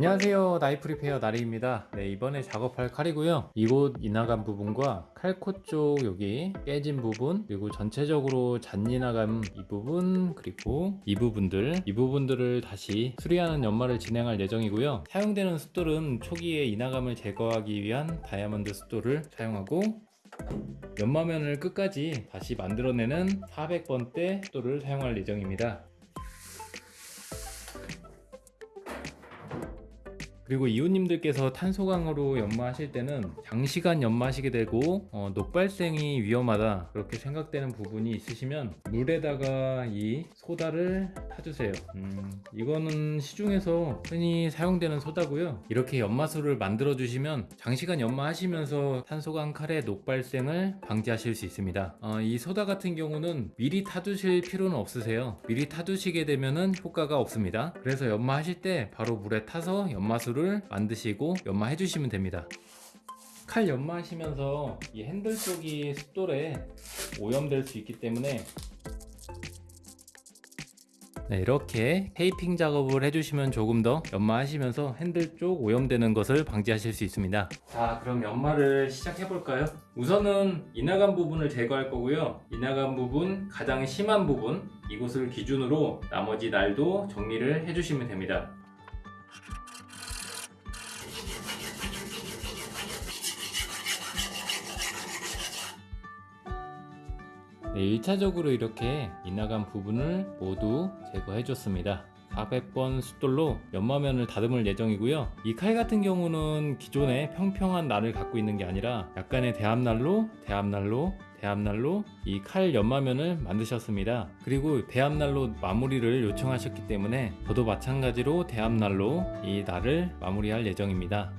안녕하세요. 나이프 리페어 나리입니다. 네 이번에 작업할 칼이고요. 이곳 이나간 부분과 칼코 쪽 여기 깨진 부분 그리고 전체적으로 잔이 나간 이 부분 그리고 이 부분들. 이 부분들을 다시 수리하는 연마를 진행할 예정이고요. 사용되는 숫돌은 초기에 이나감을 제거하기 위한 다이아몬드 숫돌을 사용하고 연마면을 끝까지 다시 만들어내는 400번대 숫돌을 사용할 예정입니다 그리고 이웃님들께서 탄소강으로 연마하실 때는 장시간 연마하시게 되고 어, 녹발생이 위험하다 그렇게 생각되는 부분이 있으시면 물에다가 이 소다를 타주세요. 음, 이거는 시중에서 흔히 사용되는 소다고요. 이렇게 연마수를 만들어 주시면 장시간 연마하시면서 탄소강 칼의 녹발생을 방지하실 수 있습니다. 어, 이 소다 같은 경우는 미리 타두실 필요는 없으세요. 미리 타두시게 되면 효과가 없습니다. 그래서 연마하실 때 바로 물에 타서 연마수를 만드시고 연마해 주시면 됩니다. 칼 연마하시면서 이 핸들 쪽이 숫돌에 오염될 수 있기 때문에 네, 이렇게 테이핑 작업을 해주시면 조금 더 연마하시면서 핸들 쪽 오염되는 것을 방지하실 수 있습니다. 자 그럼 연마를 시작해 볼까요? 우선은 이나간 부분을 제거할 거고요. 이나간 부분 가장 심한 부분 이곳을 기준으로 나머지 날도 정리를 해주시면 됩니다 네, 1차적으로 이렇게 이나간 부분을 모두 제거해 줬습니다. 400번 숫돌로 연마면을 다듬을 예정이고요. 이 칼 같은 경우는 기존에 평평한 날을 갖고 있는 게 아니라 약간의 대합날로 대합날로 대합날로 이 칼 연마면을 만드셨습니다. 그리고 대합날로 마무리를 요청하셨기 때문에 저도 마찬가지로 대합날로 이 날을 마무리할 예정입니다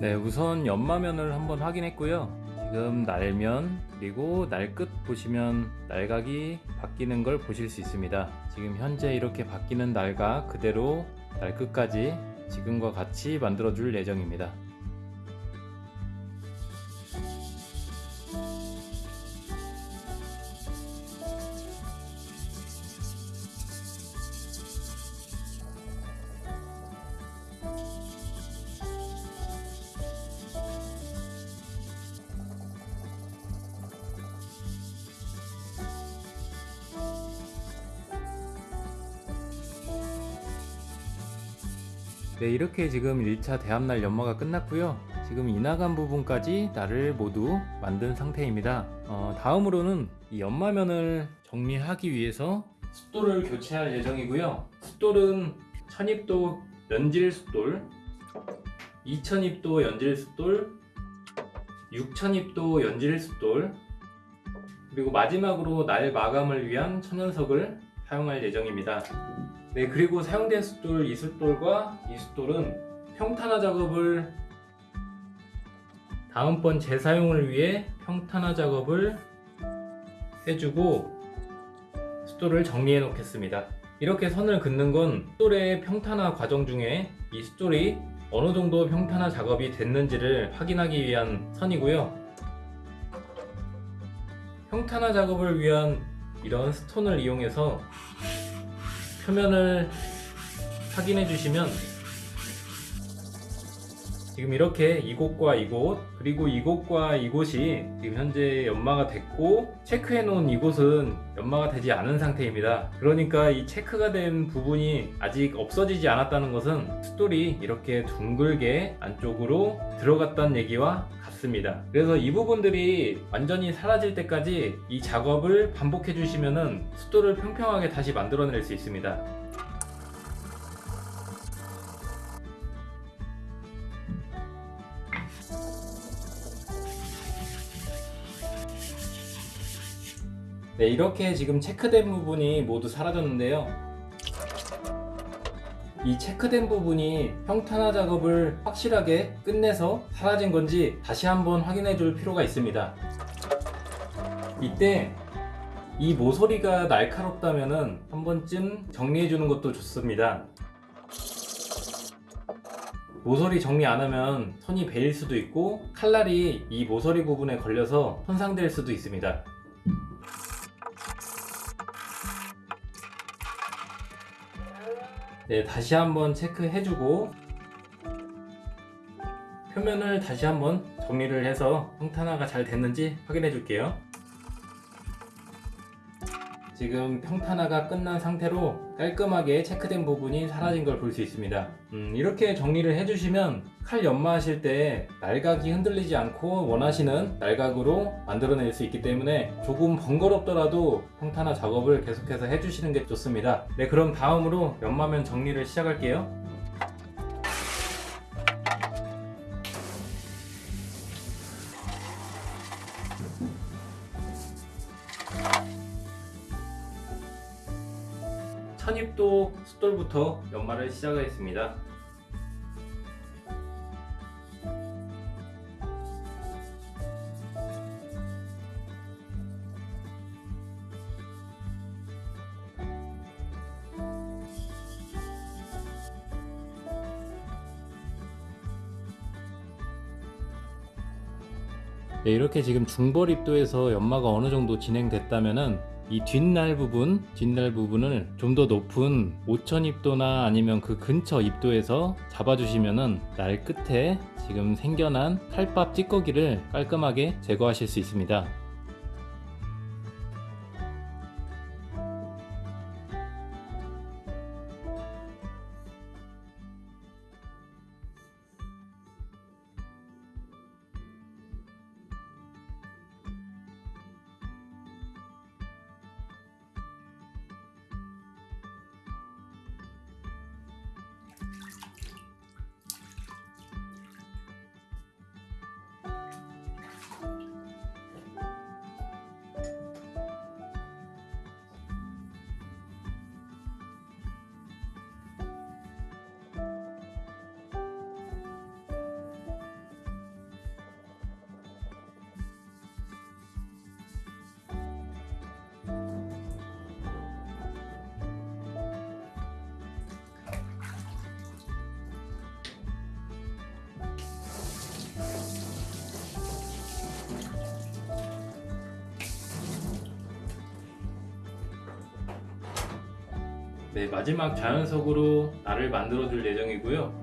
네 우선 연마면을 한번 확인했고요. 지금 날면 그리고 날 끝 보시면 날각이 바뀌는 걸 보실 수 있습니다. 지금 현재 이렇게 바뀌는 날각 그대로 날 끝까지 지금과 같이 만들어 줄 예정입니다 네 이렇게 지금 1차 대합날 연마가 끝났고요. 지금 이나간 부분까지 날을 모두 만든 상태입니다. 어, 다음으로는 이 연마면을 정리하기 위해서 숫돌을 교체할 예정이고요. 숫돌은 1000입도 연질 숫돌 2000입도 연질 숫돌 6000입도 연질 숫돌 그리고 마지막으로 날 마감을 위한 천연석을 사용할 예정입니다. 네 그리고 사용된 숫돌 이 숫돌과 이 숫돌은 평탄화 작업을 다음번 재사용을 위해 평탄화 작업을 해주고 숫돌을 정리해 놓겠습니다. 이렇게 선을 긋는 건 숫돌의 평탄화 과정 중에 이 숫돌이 어느 정도 평탄화 작업이 됐는지를 확인하기 위한 선이고요. 평탄화 작업을 위한 이런 스톤을 이용해서 표면을 확인해 주시면 지금 이렇게 이곳과 이곳 그리고 이곳과 이곳이 지금 현재 연마가 됐고 체크해 놓은 이곳은 연마가 되지 않은 상태입니다. 그러니까 이 체크가 된 부분이 아직 없어지지 않았다는 것은 숫돌이 이렇게 둥글게 안쪽으로 들어갔다는 얘기와 같습니다. 그래서 이 부분들이 완전히 사라질 때까지 이 작업을 반복해 주시면 숫돌을 평평하게 다시 만들어낼 수 있습니다 네 이렇게 지금 체크된 부분이 모두 사라졌는데요. 이 체크된 부분이 평탄화 작업을 확실하게 끝내서 사라진 건지 다시 한번 확인해 줄 필요가 있습니다. 이때 이 모서리가 날카롭다면 한 번쯤 정리해 주는 것도 좋습니다. 모서리 정리 안 하면 선이 베일 수도 있고 칼날이 이 모서리 부분에 걸려서 손상될 수도 있습니다. 네, 다시 한번 체크해주고 표면을 다시 한번 정리를 해서 평탄화가 잘 됐는지 확인해 줄게요. 지금 평탄화가 끝난 상태로 깔끔하게 체크된 부분이 사라진 걸 볼 수 있습니다. 음, 이렇게 정리를 해주시면 칼 연마하실 때 날각이 흔들리지 않고 원하시는 날각으로 만들어낼 수 있기 때문에 조금 번거롭더라도 평탄화 작업을 계속해서 해주시는 게 좋습니다. 네, 그럼 다음으로 연마면 정리를 시작할게요. 숫돌부터 연마를 시작하겠습니다. 네, 이렇게 지금 중벌 입도에서 연마가 어느 정도 진행됐다면은 이 뒷날 부분, 뒷날 부분을 좀 더 높은 5000 입도나 아니면 그 근처 입도에서 잡아주시면은 날 끝에 지금 생겨난 칼밥 찌꺼기를 깔끔하게 제거하실 수 있습니다. 네, 마지막 자연석으로 날을 만들어 줄 예정이고요.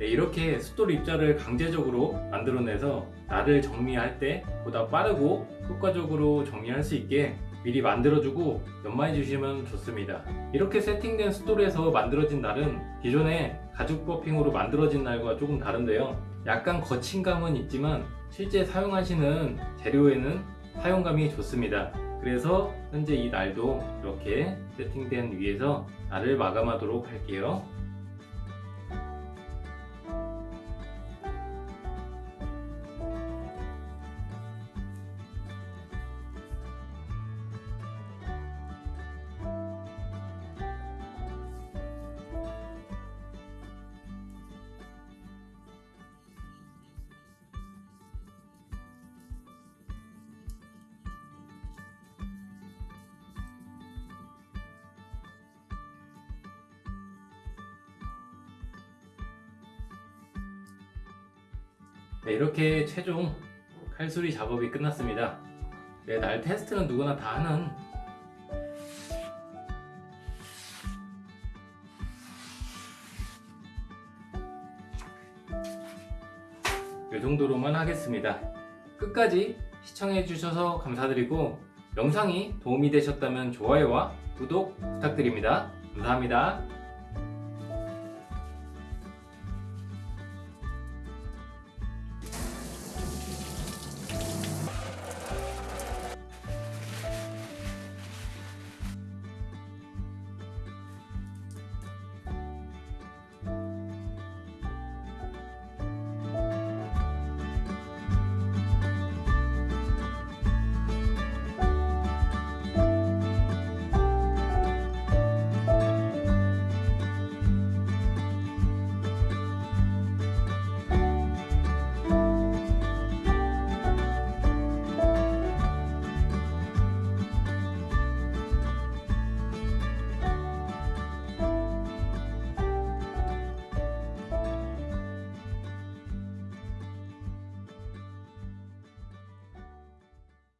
네, 이렇게 숫돌 입자를 강제적으로 만들어내서 날을 정리할 때 보다 빠르고 효과적으로 정리할 수 있게 미리 만들어주고 연마해 주시면 좋습니다. 이렇게 세팅된 숫돌에서 만들어진 날은 기존의 가죽 버핑으로 만들어진 날과 조금 다른데요. 약간 거친 감은 있지만 실제 사용하시는 재료에는 사용감이 좋습니다. 그래서 현재 이 날도 이렇게 세팅된 위에서 날을 마감하도록 할게요. 네, 이렇게 최종 칼수리 작업이 끝났습니다. 네, 날 테스트는 누구나 다 하는 이 정도로만 하겠습니다. 끝까지 시청해 주셔서 감사드리고 영상이 도움이 되셨다면 좋아요와 구독 부탁드립니다. 감사합니다.